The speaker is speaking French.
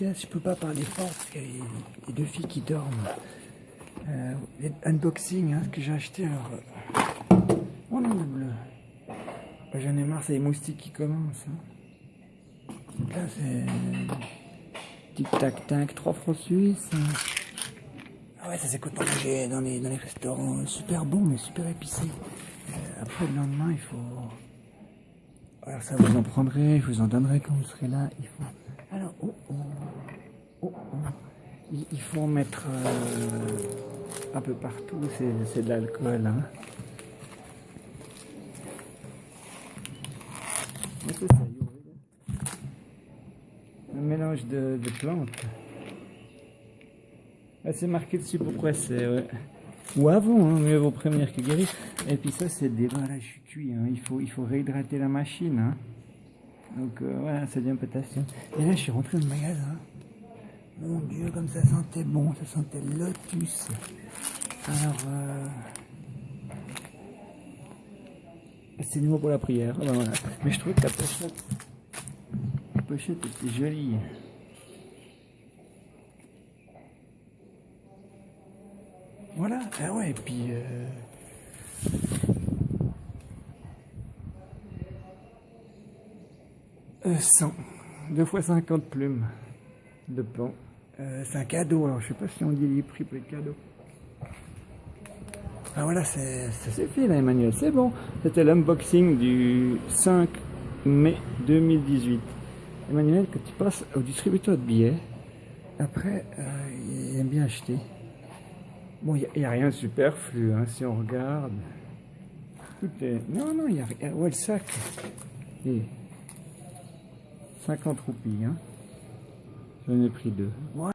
je peux pas parler fort parce qu'il y a les deux filles qui dorment. Euh, unboxing, hein, ce que j'ai acheté. Alors, euh, oh non, le bleu. Bah, J'en ai marre, c'est les moustiques qui commencent. hein. Là, c'est tic tac tac, 3 francs suisses. Ah ouais, ça c'est quand on manger dans les, dans les restaurants. Super bon, mais super épicé. Euh, après, le lendemain, il faut. Alors ça, vous en prendrez, je vous en donnerai quand vous serez là. Il faut. Alors, oh. Il, faut en mettre euh, un peu partout, c'est de l'alcool. Hein. Un mélange de, de plantes. Ah, c'est marqué dessus pourquoi c'est. Ou avant, hein, mieux vaut prévenir que guérir. Et puis ça, c'est des voilà, je suis cuit. Hein. Il, faut, il faut réhydrater la machine. Hein. Donc euh, voilà, ça devient potassium. Et là, je suis rentré dans le magasin. Mon Dieu, comme ça sentait bon, ça sentait le lotus. Alors, euh... c'est du mot pour la prière. Ah ben voilà. Mais je trouvais que la pochette, la pochette était jolie. Voilà, ah ouais, et puis. Euh... Euh, 100, 2 fois 50 plumes de plomb. Euh, c'est un cadeau, alors je sais pas si on dit les prix pour les cadeaux. Ah voilà, c'est fait là Emmanuel, c'est bon. C'était l'unboxing du 5 mai 2018. Emmanuel, quand tu passes au distributeur de billets, après, euh, il aime bien acheter. Bon, il n'y a, rien de superflu, hein, si on regarde. Tout est... Non, non, il n'y a rien. Ouais, le sac. Et 50 roupies, hein. J'en ai pris deux.